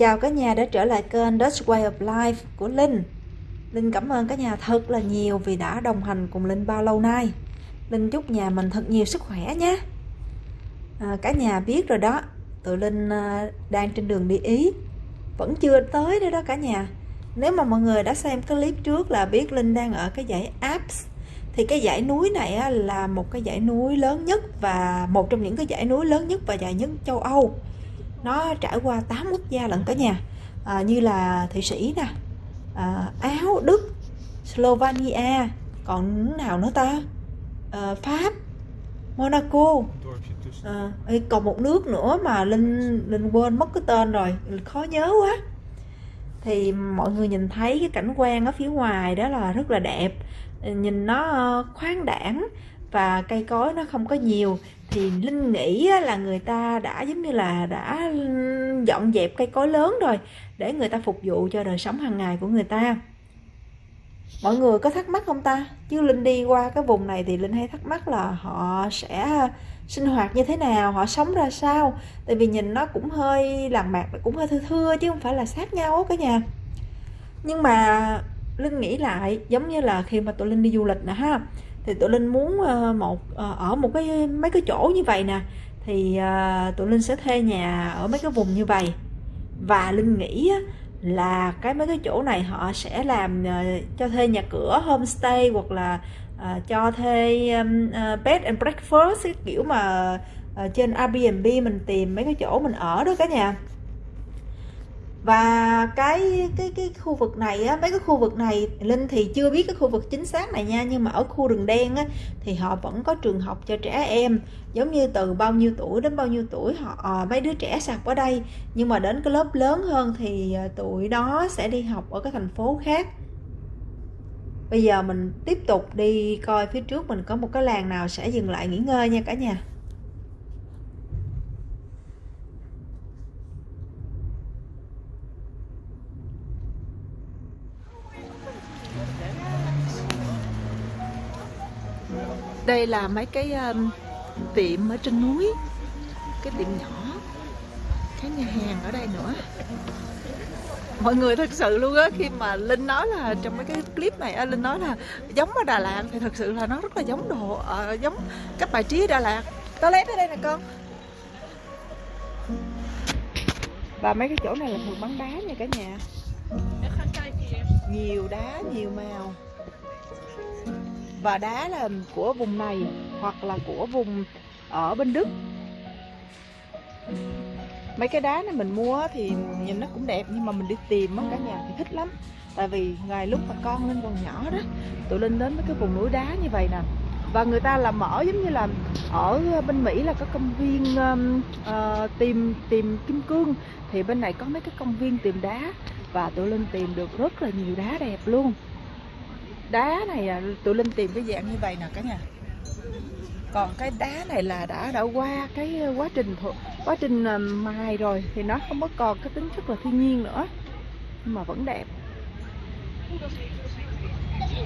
Chào cả nhà đã trở lại kênh Dutch Way of Life của Linh. Linh cảm ơn cả nhà thật là nhiều vì đã đồng hành cùng Linh bao lâu nay. Linh chúc nhà mình thật nhiều sức khỏe nhé. À, Cả nhà biết rồi đó Tụi Linh à, đang trên đường đi Ý. Vẫn chưa tới nữa đó cả nhà. Nếu mà mọi người đã xem cái clip trước là biết Linh đang ở cái dãy Alps thì cái dãy núi này là một cái dãy núi lớn nhất và một trong những cái dãy núi lớn nhất và dài nhất châu Âu nó trải qua 8 quốc gia lận cả nhà. À, như là thụy sĩ nè à, áo đức slovenia còn nào nữa ta? À, pháp monaco. À, còn một nước nữa mà linh linh quên mất cái tên rồi khó nhớ quá. Thì mọi người nhìn thấy cái cảnh quan ở phía ngoài đó là rất là đẹp. Nhìn nó ờ, khoáng đảng và cây cối nó không có nhiều thì linh nghĩ là người ta đã, giống như là đã dọn dẹp cây cối lớn rồi để người ta phục vụ cho đời sống hàng ngày của người ta. Mọi người có thắc mắc không ta? Chứ linh đi qua cái vùng này thì linh hay thắc mắc là họ sẽ sinh hoạt như thế nào, họ sống ra sao? Tại vì nhìn nó cũng hơi làng mạc cũng hơi thưa thưa chứ không phải là sát nhau cả nhà. Nhưng mà linh nghĩ lại, giống như là khi mà tụi linh đi du lịch nè ha thì tụi linh muốn ờ, một ờ, ở một cái mấy cái chỗ như vậy nè thì ờ, tụi linh sẽ thuê nhà ở mấy cái vùng như vậy. Và linh nghĩ là cái mấy cái chỗ này họ sẽ làm cho thuê nhà cửa homestay hoặc là uh, cho thuê um, uh, bed and breakfast cái kiểu mà uh, trên Airbnb mình tìm mấy cái chỗ mình ở đó cả nhà và cái cái cái khu vực này á mấy cái khu vực này linh thì chưa biết cái khu vực chính xác này nha nhưng mà ở khu rừng đen á thì họ vẫn có trường học cho trẻ em. Giống như từ bao nhiêu tuổi đến bao nhiêu tuổi họ à, mấy đứa trẻ sạc ở đây. Nhưng mà đến cái lớp lớn hơn thì ờ, tuổi đó sẽ đi học ở cái thành phố khác. Bây giờ mình tiếp tục đi coi phía trước mình có một cái làng nào sẽ dừng lại nghỉ ngơi nha cả nhà. Đây là mấy cái um, tiệm ở trên núi. Cái tiệm nhỏ. Cái nhà hàng ở đây nữa. Mọi người thật sự luôn á khi mà linh nói là trong mấy cái clip này linh nói là giống ở đà lạt thì thật sự là nó rất là giống đồ uh, giống các bài trí đà lạt. Toilet ở đây nè con. Và mấy cái chỗ này là thường bắn đá nha cả nhà. Nhiều đá nhiều màu và đá là của vùng này hoặc là của vùng ở bên Đức. Mấy cái đá này mình mua thì nhìn nó cũng đẹp nhưng mà mình đi tìm á cả nhà thì thích lắm. Tại vì ngày lúc mà con lên còn nhỏ đó tụi linh đến mấy cái vùng núi đá như vậy nè. Và người ta là mở giống như là ở bên Mỹ là có công viên um, uh, tìm tìm kim cương. Thì bên này có mấy cái công viên tìm đá và tụi linh tìm được rất là nhiều đá đẹp luôn đá này là tụi linh tìm cái dạng như vậy nè cả nhà. Còn cái đá này là đã đã qua cái quá trình quá trình ờ, mài rồi thì nó không có còn cái tính chất là thiên nhiên nữa nhưng mà vẫn đẹp.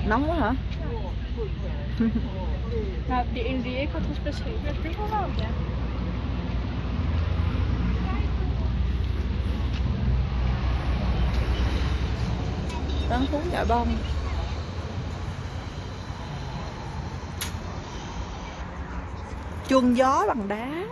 Nóng quá hả? Warm, ja. Bán thú chợ bông chuông gió bằng đá.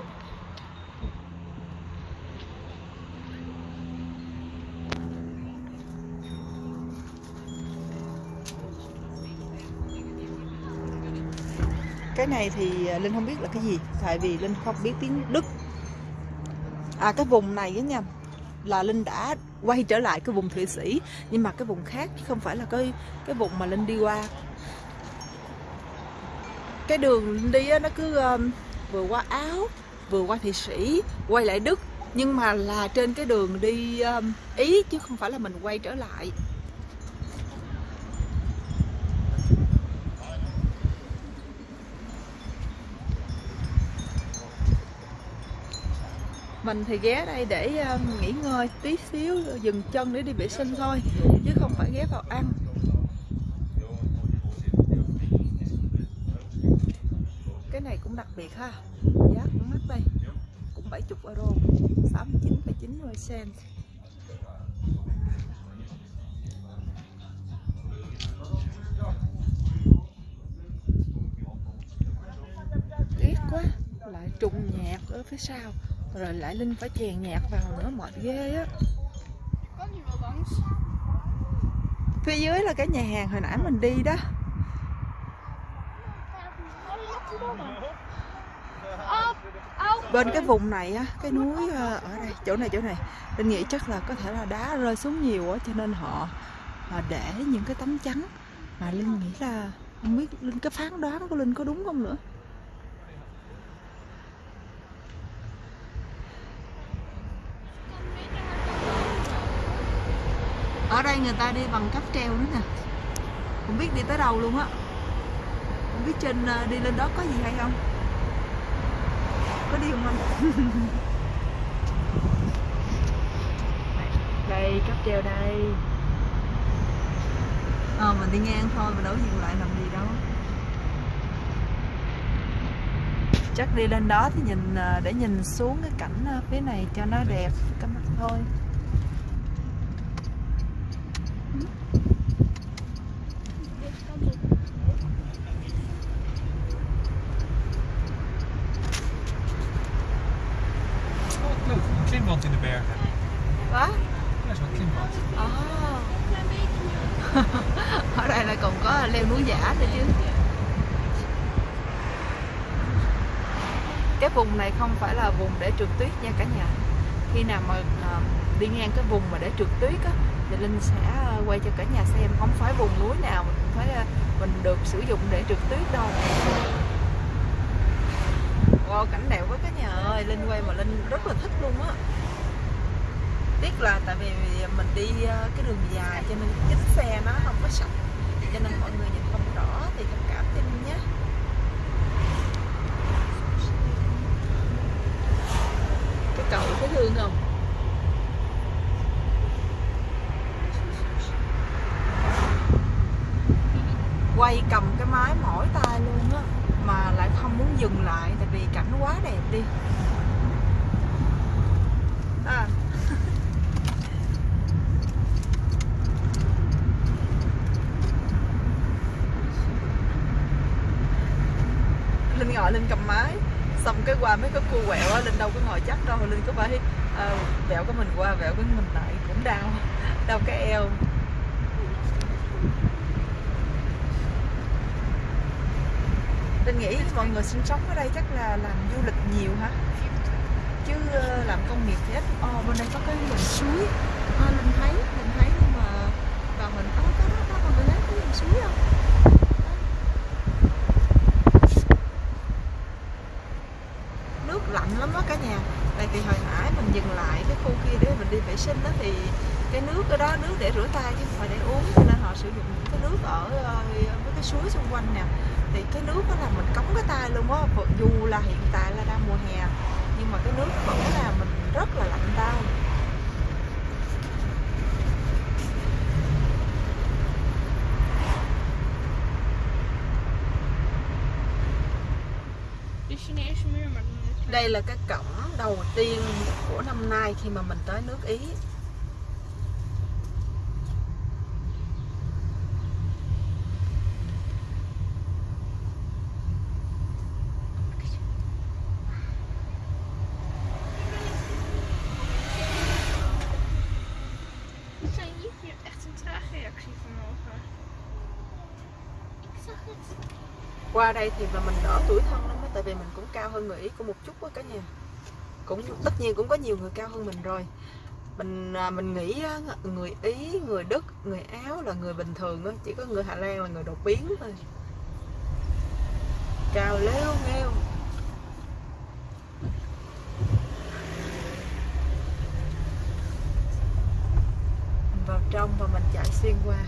Cái này thì à, linh không biết là cái gì, tại vì linh không biết tiếng đức. À cái vùng này á nha, là linh đã quay trở lại cái vùng thụy sĩ, nhưng mà cái vùng khác chứ không phải là cái cái vùng mà linh đi qua cái đường đi nó cứ um, vừa qua áo vừa qua thụy sĩ quay lại đức. Nhưng mà là trên cái đường đi um, ý chứ không phải là mình quay trở lại. Mình thì ghé đây để um, nghỉ ngơi tí xíu dừng chân để đi vệ sinh thôi chứ không phải ghé vào ăn. biệt ha. Giá cũng mắc đây cũng 70 euro 69,90 cent tiếc quá lại trùng nhạc ở phía sau rồi lại linh phải chèn nhạc vào nữa mệt ghê á. Phía dưới là cái nhà hàng hồi nãy mình đi đó. Bên cái vùng này á cái núi ờ, ở đây chỗ này chỗ này linh nghĩ chắc là có thể là đá rơi xuống nhiều á cho nên họ, họ để những cái tấm chắn. Mà linh nghĩ là không biết linh cái phán đoán của linh có đúng không nữa? Ở đây người ta đi bằng cáp treo nữa nè. Không biết đi tới đâu luôn á. Không biết trên ờ, đi lên đó có gì hay không? Có đi không anh? Đây cáp treo đây. Ờ mình đi ngang thôi mình đâu dừng lại làm gì đâu. Chắc đi lên đó thì nhìn ờ, để nhìn xuống cái cảnh ờ, phía này cho nó đẹp cái mặt thôi Oh, look, een klimband in de bergen. đó Ja, zo'n klimband. Ờ. ở đây là còn có leo núi giả nữa chứ cái vùng này không phải là vùng để trượt tuyết nha cả nhà. Khi nào mà uh, đi ngang cái vùng mà để trượt tuyết á thì linh sẽ à, quay cho cả nhà xem. Không phải vùng núi nào mình phải à, mình được sử dụng để trượt tuyết đâu. Wow cảnh đẹp quá cả nhà ơi. Linh quay mà linh rất là thích luôn á. Tiếc là tại vì mình đi cái đường dài cho nên kính xe nó không có sạch cho nên mọi người nhìn không rõ thì thông cảm cho mình nhé cái cầu thấy thương không mái mỏi tay luôn á mà lại không muốn dừng lại tại vì cảnh quá đẹp đi. À. Linh ngồi linh cầm máy xong cái qua mấy cái cua quẹo á linh đâu có ngồi chắc đâu linh có phải uh, vẹo cái mình qua vẹo cái mình lại cũng đau đau cái eo. Linh nghĩ mọi người sinh sống ở đây chắc là làm du lịch nhiều hả? Chứ ờ, làm công nghiệp thì ít. Ồ, bên đây có cái dòng suối. À, linh thấy linh thấy nhưng mà và mình có có đó còn mình thấy cái dòng suối không? Nước lạnh lắm đó cả nhà. Tại vì hồi nãy mình dừng lại cái khu kia để mình đi vệ sinh đó thì cái nước ở đó, nước để rửa tay chứ không phải để uống, cho nên họ sử dụng những cái nước ở ờ, với cái suối xung quanh nè. Thì cái nước đó là mình cống cái tay luôn á dù là hiện tại là đang mùa hè, nhưng mà cái nước vẫn là mình rất là lạnh tay. Đây là cái cổng đầu tiên của năm nay khi mà mình tới nước Ý. đây thì mà mình đỡ tuổi thân lắm đó, tại vì mình cũng cao hơn người Ý của một chút á cả nhà. Cũng tất nhiên cũng có nhiều người cao hơn mình rồi. Mình à, mình nghĩ người Ý người Đức người Áo là người bình thường á chỉ có người Hà Lan là người đột biến thôi. Cao leo nghêu. Vào trong và mình chạy xuyên qua.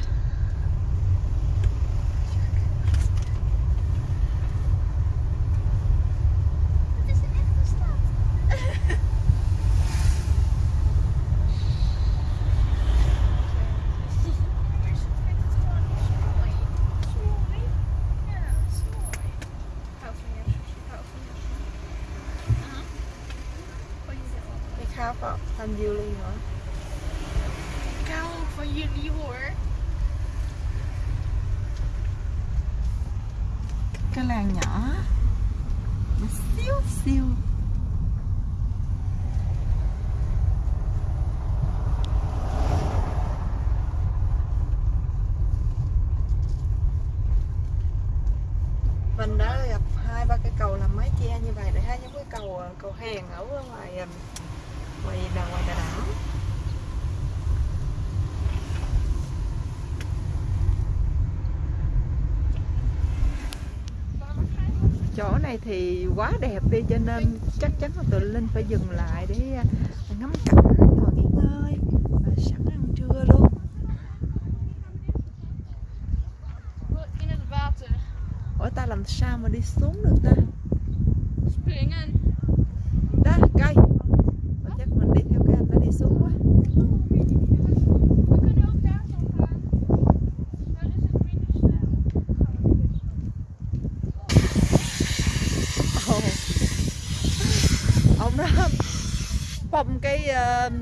Ook van jullie hoor. cái làng nhỏ xíu xíu. Mình đã gặp hai ba cây cầu làm mái che như vậy để hai giống cái cầu ờ, cầu hàng ở ngoài ngoài đà ngoài đà chỗ này thì quá đẹp đi cho nên chắc chắn là tụi linh phải dừng lại để ờ, ngắm cảnh ngồi nghỉ ngơi và sẵn ăn trưa luôn. Ủa ta làm sao mà đi xuống được ta? Springen. đó cây Ủa, chắc mình đi theo cái anh nó đi xuống quá We kunnen ook daar zo gaan. Daar is het minder snel. Ồ. ông đó bông cái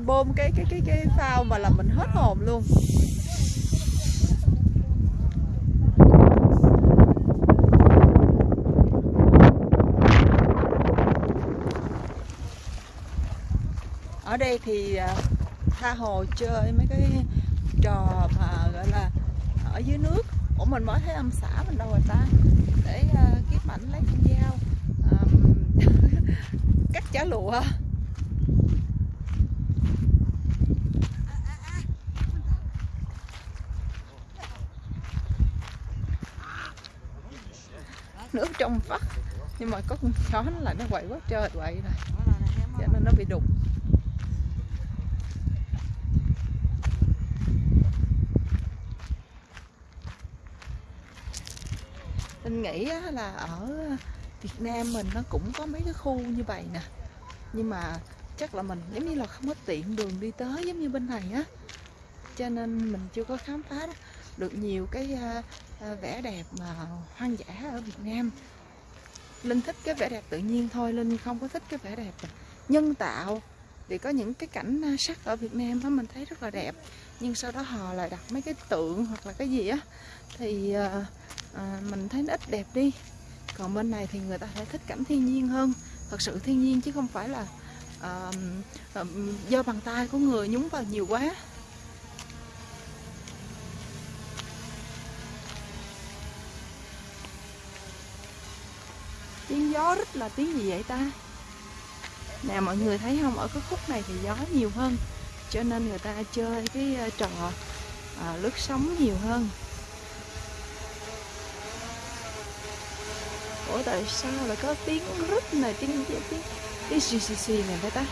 bơm cái cái cái cái phao mà làm mình hết hồn luôn. Ở đây thì à, tha hồ chơi mấy cái trò mà gọi là ở dưới nước. Ủa mình mới thấy âm xã mình đâu rồi ta? Để à, uh, kiếp ảnh lấy con dao. Um, cắt chả lụa. Nước trong vắt. Nhưng mà có con chó nó lại nó quậy quá trời quậy rồi. Cho nên nó bị đục. Linh nghĩ là ở Việt Nam mình nó cũng có mấy cái khu như vậy nè. Nhưng mà chắc là mình giống như là không có tiện đường đi tới giống như bên này á. Cho nên mình chưa có khám phá được nhiều cái à, Ờ, vẻ đẹp mà hoang dã ở Việt Nam. Linh thích cái vẻ đẹp tự nhiên thôi Linh không có thích cái vẻ đẹp nhân tạo. Vì có những cái cảnh à, sắc ở Việt Nam đó mình thấy rất là đẹp nhưng sau đó họ lại đặt mấy cái tượng hoặc là cái gì á thì à, à, mình thấy nó ít đẹp đi. Còn bên này thì người ta sẽ thích cảnh thiên nhiên hơn thật sự thiên nhiên chứ không phải là à, à, do bàn tay của người nhúng vào nhiều quá. Tiếng gió rất là tiếng gì vậy ta? Nè mọi người thấy không? Ở cái khúc này thì gió nhiều hơn cho nên người ta chơi cái ờ, trò à, lướt sóng nhiều hơn. Ủa tại sao lại có tiếng rít này tiếng tiếng tiếng tiếng xì xì xì này vậy ta?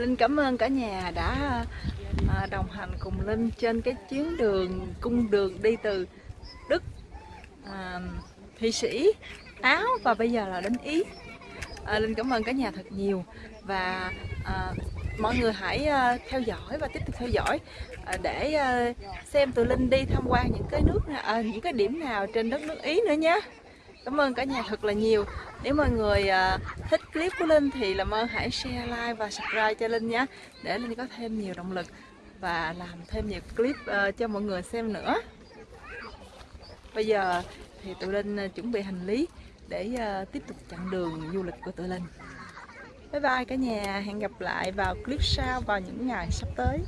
Linh cảm ơn cả nhà đã à, đồng hành cùng Linh trên cái chuyến đường cung đường đi từ Đức à, Thụy Sĩ Áo và bây giờ là đến Ý. À, Linh cảm ơn cả nhà thật nhiều và à, mọi người hãy à, theo dõi và tiếp tục theo dõi à, để à, xem tụi Linh đi tham quan những cái nước à, những cái điểm nào trên đất nước Ý nữa nhé cảm ơn cả nhà thật là nhiều. Nếu mọi người à, thích clip của Linh thì làm ơn hãy share, like và subscribe cho Linh nhé, để Linh có thêm nhiều động lực và làm thêm nhiều clip ờ, cho mọi người xem nữa. Bây giờ thì tụi Linh à, chuẩn bị hành lý để ờ, tiếp tục chặng đường du lịch của tụi Linh. Bye bye cả nhà, hẹn gặp lại vào clip sau vào những ngày sắp tới.